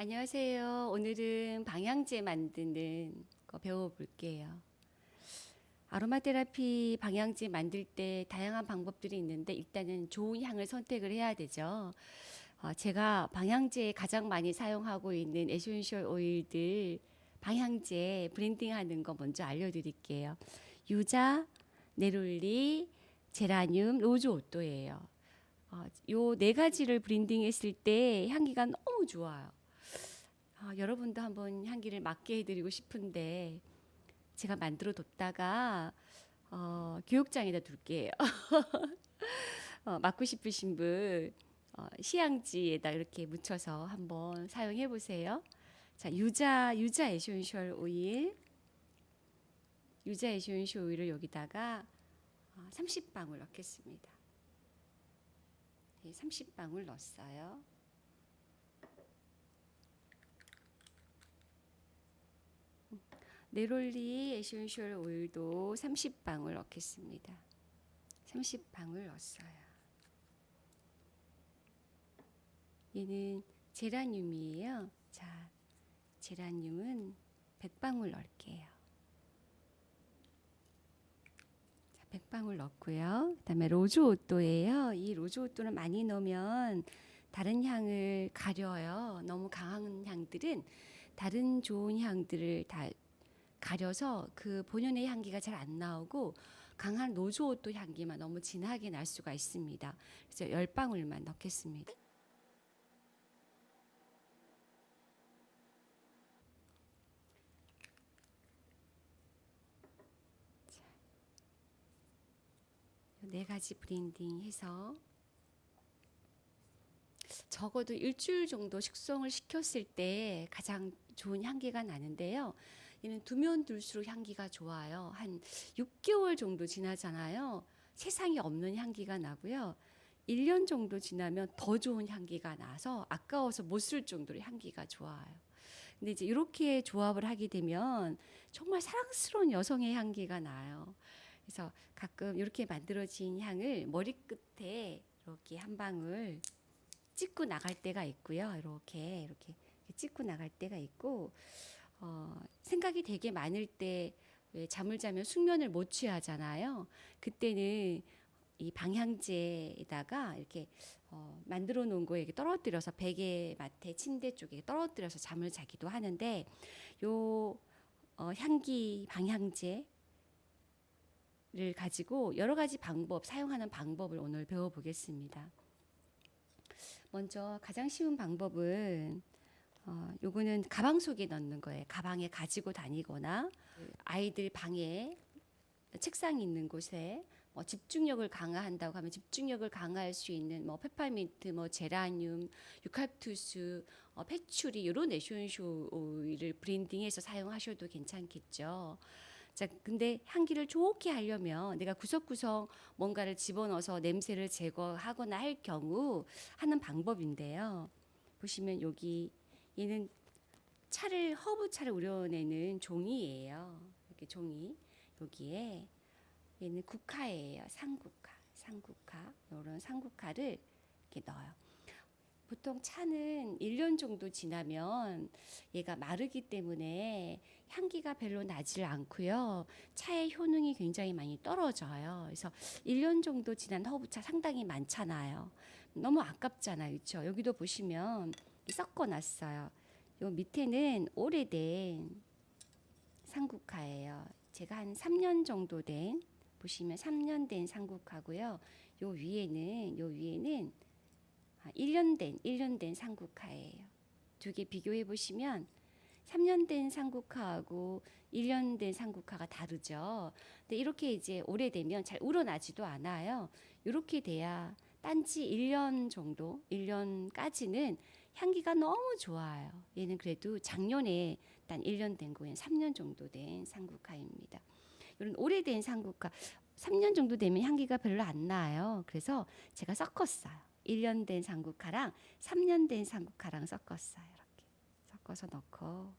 안녕하세요. 오늘은 방향제 만드는 거 배워볼게요. aroma therapy 방향제 만들 때 다양한 방법들이 있는데 일단은 좋은 향을 선택을 해야 되죠. 어, 제가 방향제에 가장 많이 사용하고 있는 essential oil들 방향제 blending하는 거 먼저 알려드릴게요. 유자, neroli, 제라늄, rose otto예요. 어, 요네 가지를 blending했을 때 향기가 너무 좋아요. 아, 여러분도 한번 향기를 맡게 해드리고 싶은데 제가 만들어 뒀다가 어, 교육장에다 둘게요. 어, 맡고 싶으신 분 어, 시향지에다 이렇게 묻혀서 한번 사용해 보세요. 자, 유자 유자 essential oil 유자 essential oil을 여기다가 어, 30방울 넣겠습니다. 네, 30방울 넣었어요. neroli essential oil도 30방울 넣겠습니다. 30방울 넣었어요. 얘는 제라늄이에요. 자, 제라늄은 100방울 넣을게요. 자, 100방울 넣고요. 그 다음에 rose otto예요. 이 rose otto는 많이 넣으면 다른 향을 가려요. 너무 강한 향들은 다른 좋은 향들을 다 가려서 그 본연의 향기가 잘 안 나오고 강한 rose otto 향기만 너무 진하게 날 수가 있습니다. 그래서 열 방울만 넣겠습니다. 네 가지 blending 해서 적어도 일주일 정도 숙성을 시켰을 때 가장 좋은 향기가 나는데요. 얘는 두면 둘수록 향기가 좋아요. 한 6개월 정도 지나잖아요. 세상에 없는 향기가 나고요. 1년 정도 지나면 더 좋은 향기가 나서 아까워서 못 쓸 정도로 향기가 좋아요. 근데 이제 이렇게 조합을 하게 되면 정말 사랑스러운 여성의 향기가 나요. 그래서 가끔 이렇게 만들어진 향을 머리끝에 이렇게 한 방울 찍고 나갈 때가 있고요. 이렇게 이렇게 찍고 나갈 때가 있고 어, 생각이 되게 많을 때 잠을 자면 숙면을 못 취하잖아요. 그때는 이 방향제에다가 이렇게 어, 만들어 놓은 거에 떨어뜨려서 베개 맡에 침대 쪽에 떨어뜨려서 잠을 자기도 하는데 요 어, 향기 방향제를 가지고 여러 가지 방법 사용하는 방법을 오늘 배워보겠습니다. 먼저 가장 쉬운 방법은 어, 요거는 가방 속에 넣는 거예요. 가방에 가지고 다니거나 아이들 방에 책상 있는 곳에 뭐 집중력을 강화한다고 하면 집중력을 강화할 수 있는 뭐 페퍼민트, 뭐 제라늄, 유칼립투스, 어, patchouli 이런 essential oil을 blending해서 사용하셔도 괜찮겠죠. 자, 근데 향기를 좋게 하려면 내가 구석구석 뭔가를 집어넣어서 냄새를 제거하거나 할 경우 하는 방법인데요. 보시면 여기 얘는 차를 허브 차를 우려내는 종이에요. 이렇게 종이 여기에 얘는 국화예요. 상국화, 상국화 이런 상국화를 이렇게 넣어요. 보통 차는 1년 정도 지나면 얘가 마르기 때문에 향기가 별로 나질 않고요. 차의 효능이 굉장히 많이 떨어져요. 그래서 1년 정도 지난 허브차 상당히 많잖아요. 너무 아깝잖아요. 그렇죠? 여기도 보시면 섞어 놨어요. 요 밑에는 오래된 상국화예요. 제가 한 3년 정도 된 보시면 3년 된 상국화고요. 요 위에는 요 위에는 1년 아, 된 1년 된 상국화예요. 두 개 비교해 보시면 3년 된 상국화하고 1년 된 상국화가 다르죠. 근데 이렇게 이제 오래되면 잘 우러나지도 않아요. 이렇게 돼야 딴지 1년 정도, 1년까지는 향기가 너무 좋아요. 얘는 그래도 작년에 단 1년 된 거엔 3년 정도 된 상국화입니다. 이런 오래된 상국화 3년 정도 되면 향기가 별로 안 나요. 그래서 제가 섞었어요. 1년 된 상국화랑 3년 된 상국화랑 섞었어요. 이렇게 섞어서 넣고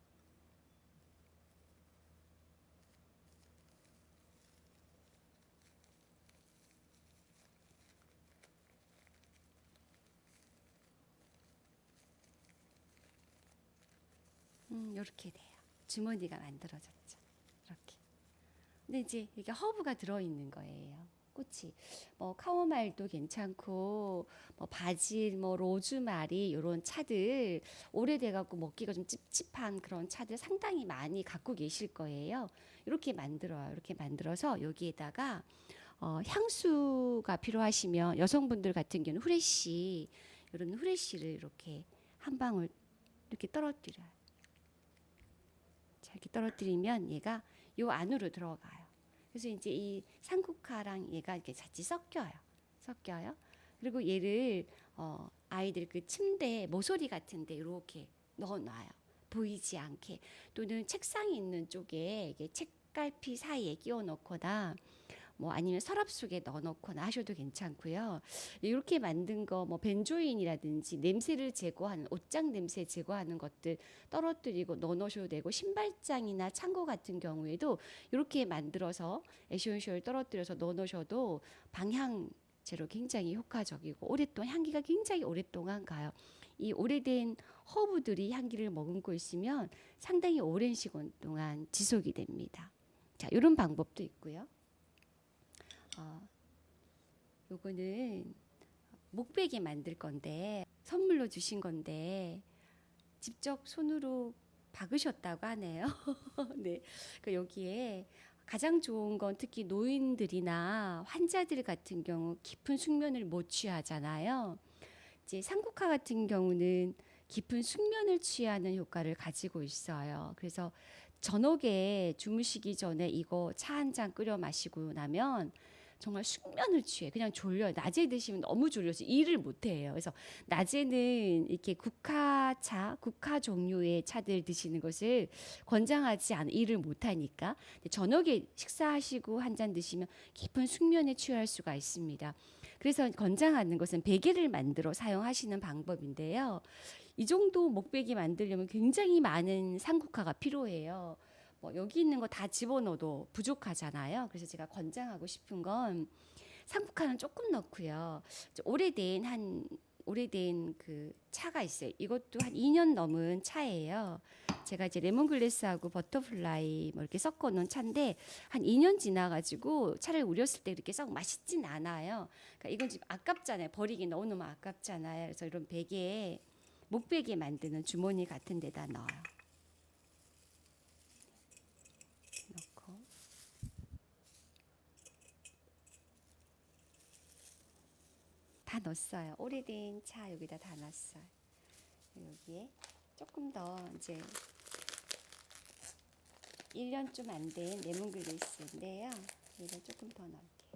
음, 이렇게 돼요. 주머니가 만들어졌죠. 이렇게. 근데 이제 이게 허브가 들어 있는 거예요. 꽃이 뭐 카오마일도 괜찮고 뭐 바질, 뭐 로즈마리 이런 차들 오래돼 갖고 먹기가 좀 찝찝한 그런 차들 상당히 많이 갖고 계실 거예요. 이렇게 만들어요. 이렇게 만들어서 여기에다가 어, 향수가 필요하시면 여성분들 같은 경우는 후레쉬 이런 후레쉬를 이렇게 한 방울 이렇게 떨어뜨려요. 자, 이렇게 떨어뜨리면 얘가 요 안으로 들어가요. 그래서 이제 이 상쿠카랑 얘가 이렇게 같이 섞여요. 섞여요. 그리고 얘를 어, 아이들 그 침대 모서리 같은데 이렇게 넣어놔요. 보이지 않게 또는 책상이 있는 쪽에 이게 책갈피 사이에 끼워 넣거나 뭐 아니면 서랍 속에 넣어놓거나 하셔도 괜찮고요. 이렇게 만든 거 뭐 benzoin이라든지 냄새를 제거하는 옷장 냄새 제거하는 것들 떨어뜨리고 넣어놓으셔도 되고 신발장이나 창고 같은 경우에도 이렇게 만들어서 essential 떨어뜨려서 넣어놓으셔도 방향제로 굉장히 효과적이고 오랫동안 향기가 굉장히 오랫동안 가요. 이 오래된 허브들이 향기를 머금고 있으면 상당히 오랜 시간 동안 지속이 됩니다. 자, 이런 방법도 있고요. 어, 요거는 목베개 만들 건데 선물로 주신 건데 직접 손으로 박으셨다고 하네요. 네, 그 여기에 가장 좋은 건 특히 노인들이나 환자들 같은 경우 깊은 숙면을 못 취하잖아요. 이제 상국화 같은 경우는 깊은 숙면을 취하는 효과를 가지고 있어요. 그래서 저녁에 주무시기 전에 이거 차 한 잔 끓여 마시고 나면 정말 숙면을 취해. 그냥 졸려요. 낮에 드시면 너무 졸려서 일을 못 해요. 그래서 낮에는 이렇게 국화차, 국화 종류의 차들 드시는 것을 권장하지 않아 일을 못 하니까. 저녁에 식사하시고 한 잔 드시면 깊은 숙면에 취할 수가 있습니다. 그래서 권장하는 것은 베개를 만들어 사용하시는 방법인데요. 이 정도 목베개 만들려면 굉장히 많은 산국화가 필요해요. 뭐 여기 있는 거 다 집어넣어도 부족하잖아요. 그래서 제가 권장하고 싶은 건 산국화는 조금 넣고요. 오래된 한 오래된 그 차가 있어요. 이것도 한 2년 넘은 차예요. 제가 이제 lemongrass하고 butterfly 뭐 이렇게 섞어 놓은 차인데 한 2년 지나가지고 차를 우렸을 때 이렇게 썩 맛있진 않아요. 그러니까 이건 지금 아깝잖아요. 버리기 너무너무 아깝잖아요. 그래서 이런 베개에 목베개 만드는 주머니 같은 데다 넣어요. 넣고 다 넣었어요. 오래된 차 여기다 다 놨어요. 여기에 조금 더 이제 1년 좀 안 된 레몬글래스인데요. 이걸 조금 더 넣을게요.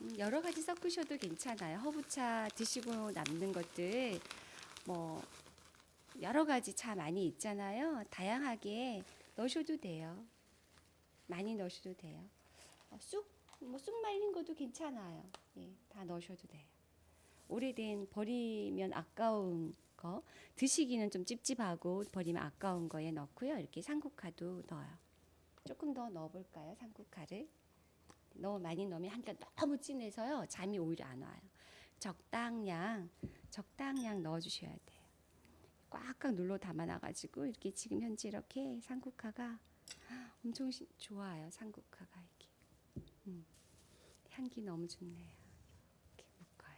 음, 여러 가지 섞으셔도 괜찮아요. 허브차 드시고 남는 것들 뭐 여러 가지 차 많이 있잖아요. 다양하게 넣으셔도 돼요. 많이 넣으셔도 돼요. 어, 쑥, 뭐 쑥 말린 것도 괜찮아요. 예, 다 넣으셔도 돼요. 오래된 버리면 아까운 거, 드시기는 좀 찝찝하고 버리면 아까운 거에 넣고요. 이렇게 상국화도 넣어요. 조금 더 넣어볼까요? 상국화를. 너무 많이 넣으면 향기가 너무 진해서요. 잠이 오히려 안 와요. 적당량, 적당량 넣어주셔야 돼요. 꽉꽉 눌러 담아놔가지고 이렇게 지금 현재 이렇게 상국화가 엄청 시- 좋아요. 상국화가 이렇게 음, 향기 너무 좋네요. 이렇게 묶어요.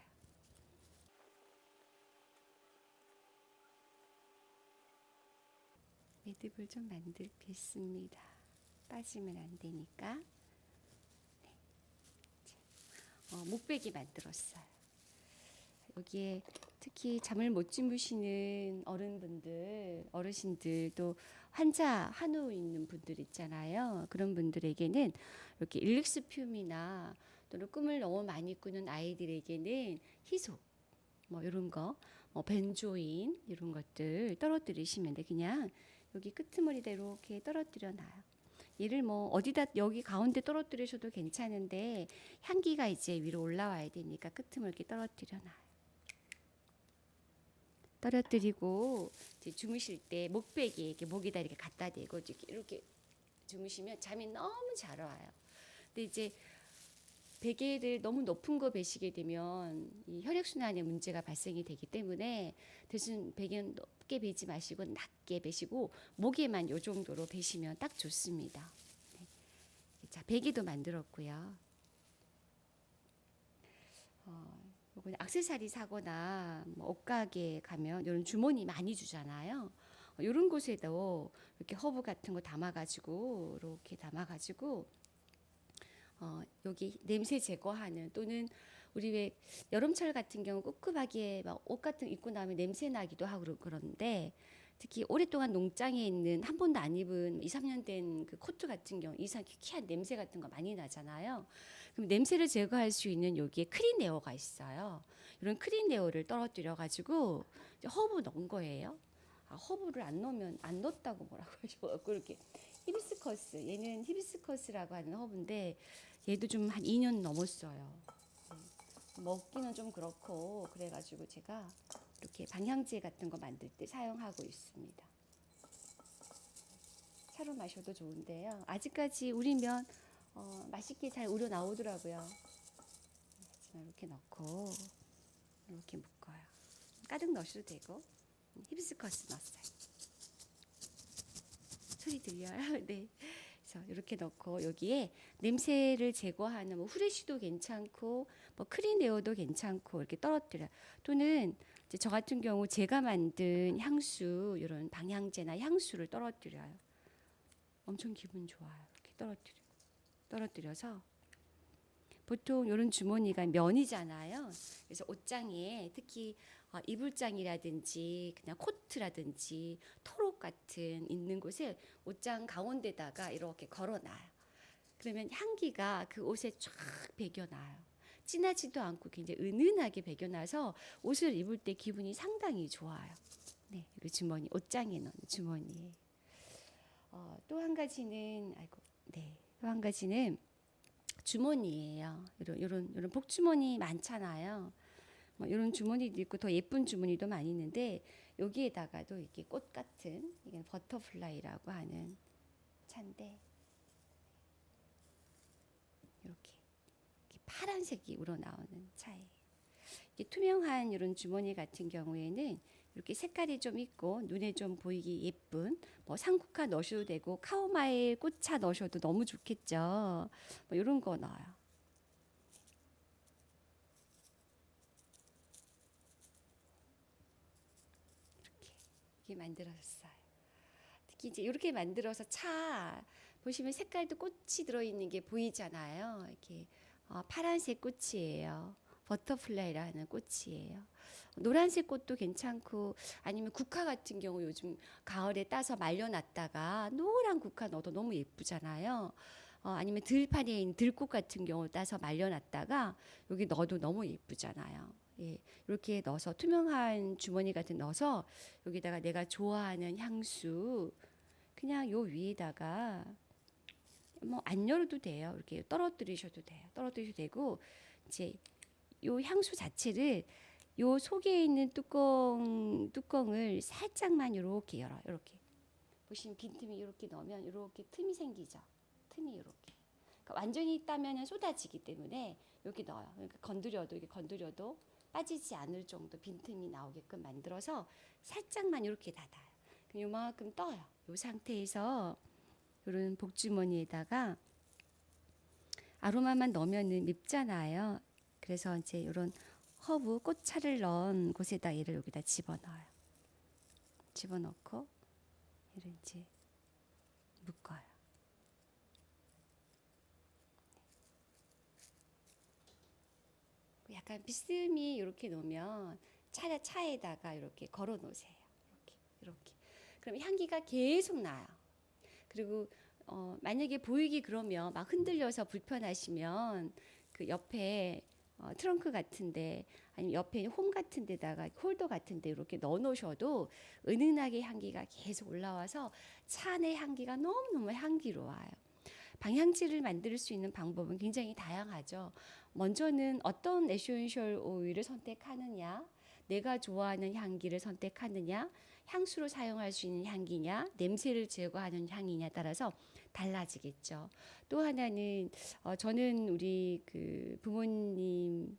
매듭을 좀 만들겠습니다. 빠지면 안 되니까. 네. 자, 어, 목베개 만들었어요. 여기에 특히 잠을 못 주무시는 어른분들, 어르신들 또 환자 한우 있는 분들 있잖아요. 그런 분들에게는 이렇게 일릭스듐이나 또는 꿈을 너무 많이 꾸는 아이들에게는 희소 뭐 이런 거, 뭐 벤조인 이런 것들 떨어뜨리시면 돼. 그냥 여기 끄트머리다 이렇게 떨어뜨려 놔요. 얘를 뭐 어디다 여기 가운데 떨어뜨리셔도 괜찮은데 향기가 이제 위로 올라와야 되니까 끄트머리 떨어뜨려 놔요. 떨어뜨리고 주무실 때 목베개 이렇게 목에다 이렇게 갖다 대고 이렇게, 이렇게 주무시면 잠이 너무 잘 와요. 근데 이제 베개를 너무 높은 거 베시게 되면 이 혈액순환에 문제가 발생이 되기 때문에 대신 베개는 높게 베지 마시고 낮게 베시고 목에만 요 정도로 베시면 딱 좋습니다. 네. 자, 베개도 만들었고요. 어, 요건 액세서리 사거나 뭐 옷가게 가면 이런 주머니 많이 주잖아요. 어, 이런 곳에도 이렇게 허브 같은 거 담아가지고 이렇게 담아가지고 어, 여기 냄새 제거하는 또는 우리 왜 여름철 같은 경우 꿉꿉하게 막 옷 같은 거 입고 나면 냄새 나기도 하고 그런데 특히 오랫동안 옷장에 있는 한 번도 안 입은 2, 3년 된 그 코트 같은 경우 이상 희한한 냄새 같은 거 많이 나잖아요. 그럼 냄새를 제거할 수 있는 여기에 clean air가 있어요. 이런 clean air를 떨어뜨려 가지고 허브 넣은 거예요. 아, 허브를 안 넣으면 안 넣었다고 뭐라고 하죠. 그렇게 히비스커스 얘는 히비스커스라고 하는 허브인데 얘도 좀 한 2년 넘었어요. 음, 먹기는 좀 그렇고 그래가지고 제가 이렇게 방향제 같은 거 만들 때 사용하고 있습니다. 차로 마셔도 좋은데요. 아직까지 우리면 어, 맛있게 잘 우려 나오더라고요. 이렇게 넣고 이렇게 묶어요. 가득 넣으셔도 되고 음, 히비스커스 넣었어요. 소리 들려요? 네. 그래서 이렇게 넣고 여기에 냄새를 제거하는 뭐 후레쉬도 괜찮고 뭐 크린에어도 괜찮고 이렇게 떨어뜨려. 또는 저 같은 경우 제가 만든 향수 이런 방향제나 향수를 떨어뜨려요. 엄청 기분 좋아요. 이렇게 떨어뜨려. 떨어뜨려서 보통 이런 주머니가 면이잖아요. 그래서 옷장에 특히 어, 이불장이라든지 그냥 코트라든지 토록 같은 있는 곳에 옷장 가운데다가 이렇게 걸어놔요. 그러면 향기가 그 옷에 쫙 배겨나요. 진하지도 않고 굉장히 은은하게 배겨나서 옷을 입을 때 기분이 상당히 좋아요. 네, 이 주머니 옷장에 넣는 주머니. 어, 또 한 가지는 아이고, 네, 또 한 가지는 주머니예요. 이런 이런 이런 복주머니 많잖아요. 뭐 이런 주머니도 있고 더 예쁜 주머니도 많이 있는데 여기에다가도 이렇게 꽃 같은 이게 butterfly라고 하는 차인데 이렇게, 이렇게 파란색이 우러나오는 차예요. 이게 투명한 이런 주머니 같은 경우에는 이렇게 색깔이 좀 있고 눈에 좀 보이기 예쁜 뭐 상쿠카 넣으셔도 되고 카오마일 꽃차 넣으셔도 너무 좋겠죠. 뭐 이런 거 넣어요. 이렇게 이렇게 만들었어요. 특히 이제 이렇게 만들어서 차 보시면 색깔도 꽃이 들어있는 게 보이잖아요. 이렇게 어, 파란색 꽃이에요. butterfly라는 꽃이에요. 노란색 꽃도 괜찮고 아니면 국화 같은 경우 요즘 가을에 따서 말려놨다가 노란 국화 넣어도 너무 예쁘잖아요. 어, 아니면 들판에 있는 들꽃 같은 경우 따서 말려놨다가 여기 넣어도 너무 예쁘잖아요. 예, 이렇게 넣어서 투명한 주머니 같은 넣어서 여기다가 내가 좋아하는 향수 그냥 요 위에다가 뭐 안 열어도 돼요. 이렇게 떨어뜨리셔도 돼요. 떨어뜨리셔도 되고 이제 요 향수 자체를 요 속에 있는 뚜껑 뚜껑을 살짝만 이렇게 열어. 이렇게 보시면 빈틈이 이렇게 넣으면 이렇게 틈이 생기죠. 틈이 이렇게. 그러니까 완전히 따면은 쏟아지기 때문에 여기 넣어요. 그러니까 건드려도 이게 건드려도 빠지지 않을 정도 빈틈이 나오게끔 만들어서 살짝만 이렇게 닫아요. 그럼 요만큼 떠요. 요 상태에서 이런 복주머니에다가 아로마만 넣으면은 밉잖아요. 그래서 이제 이런 허브 꽃차를 넣은 곳에다 얘를 여기다 집어넣어요. 집어넣고 얘를 이제 묶어요. 약간 비스듬히 이렇게 놓으면 차 차에다가 이렇게 걸어 놓으세요. 이렇게 이렇게. 그럼 향기가 계속 나요. 그리고 어, 만약에 보이기 그러면 막 흔들려서 불편하시면 그 옆에 어, 트렁크 같은데 아니면 옆에 홈 같은 데다가 홀더 같은 데 이렇게 넣어 놓으셔도 은은하게 향기가 계속 올라와서 차 안의 향기가 너무 너무 향기로워요. 방향제를 만들 수 있는 방법은 굉장히 다양하죠. 먼저는 어떤 essential oil을 선택하느냐, 내가 좋아하는 향기를 선택하느냐, 향수로 사용할 수 있는 향기냐, 냄새를 제거하는 향이냐 따라서 달라지겠죠. 또 하나는 어, 저는 우리 그 부모님들이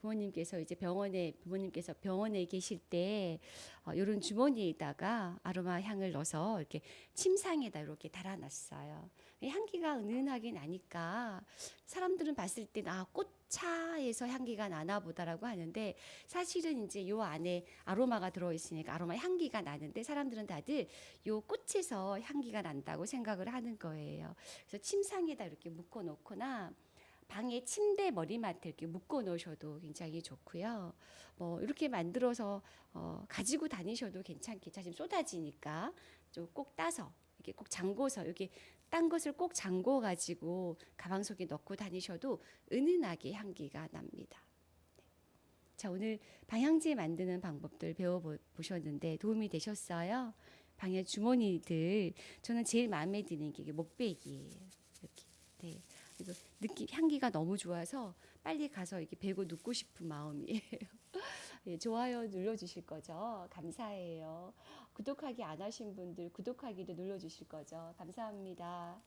부모님께서 이제 병원에 부모님께서 병원에 계실 때 어, 이런 주머니에다가 아로마 향을 넣어서 이렇게 침상에다 이렇게 달아놨어요. 향기가 은은하게 나니까 사람들은 봤을 때아 꽃차에서 향기가 나나 보다라고 하는데 사실은 이제 요 안에 아로마가 들어 있으니까 아로마 향기가 나는데 사람들은 다들 요 꽃에서 향기가 난다고 생각을 하는 거예요. 그래서 침상에다 이렇게 묶어 놓거나 방에 침대 머리맡에 이렇게 묶어 놓으셔도 굉장히 좋고요. 뭐 이렇게 만들어서 어, 가지고 다니셔도 괜찮겠죠. 지금 쏟아지니까 좀 꼭 따서 이렇게 꼭 잠궈서 여기 딴 것을 꼭 잠궈 가지고 가방 속에 넣고 다니셔도 은은하게 향기가 납니다. 네. 자 오늘 방향제 만드는 방법들 배워 보셨는데 도움이 되셨어요? 방에 주머니들 저는 제일 마음에 드는 게 목베기예요. 이렇게 네. 그리고 느낌 향기가 너무 좋아서 빨리 가서 이렇게 베고 눕고 싶은 마음이에요. 예, 좋아요 눌러주실 거죠? 감사해요. 구독하기 안 하신 분들 구독하기도 눌러주실 거죠? 감사합니다.